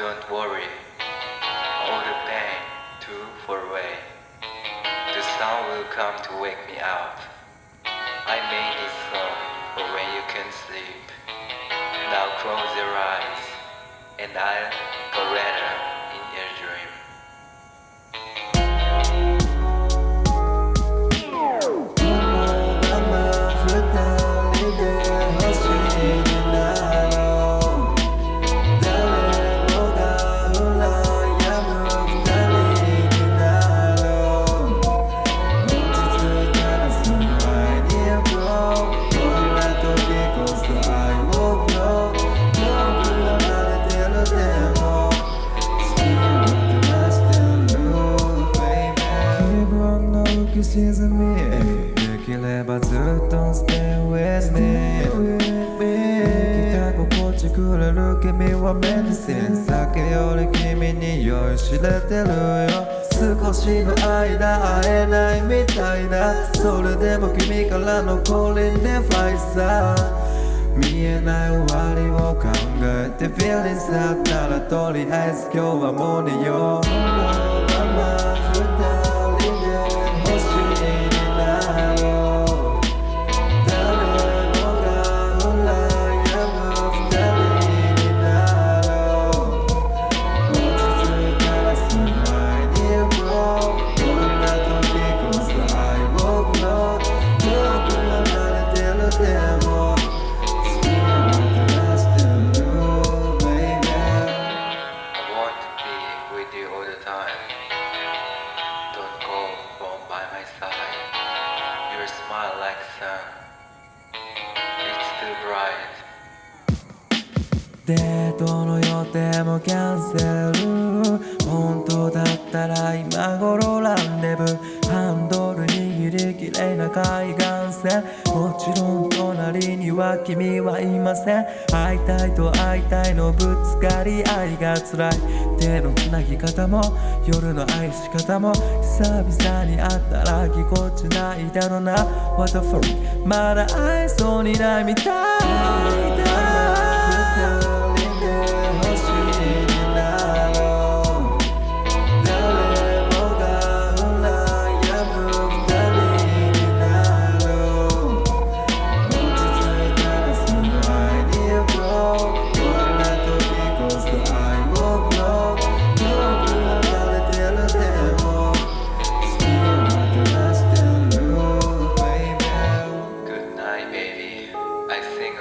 Don't worry, all the pain too far away. The sun will come to wake me up. I made this song for when you can sleep. Now close your eyes, and I'll 沈みできればずっと Stay with me 生きた心地くれる君はメディシン酒より君に酔いしれてるよ少しの間会えないみたいだそれでも君からのコリンでファイサー見えない終わりを考えて Feelings だったらとりあえず今日はもう寝ようデートの予定もキャンセル。本当だったら今頃ランデブハンドル握りきれいな海岸線。もちろん隣には君はいません。会いたいと会いたいのぶつかり合いが辛い。手のつなぎ方も夜の愛し方も久々に会ったらぎこちないだろうな。What the fuck まだ会えそうにないみたいだ。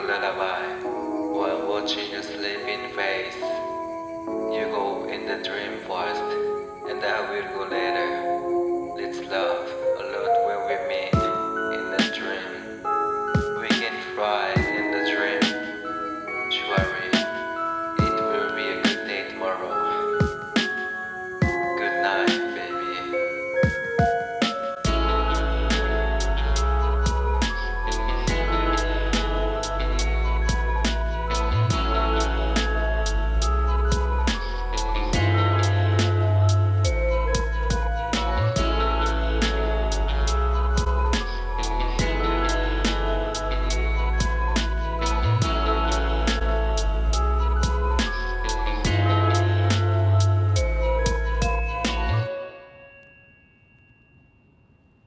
lullaby while watching your sleeping face. You go in the dream first, and I will go later.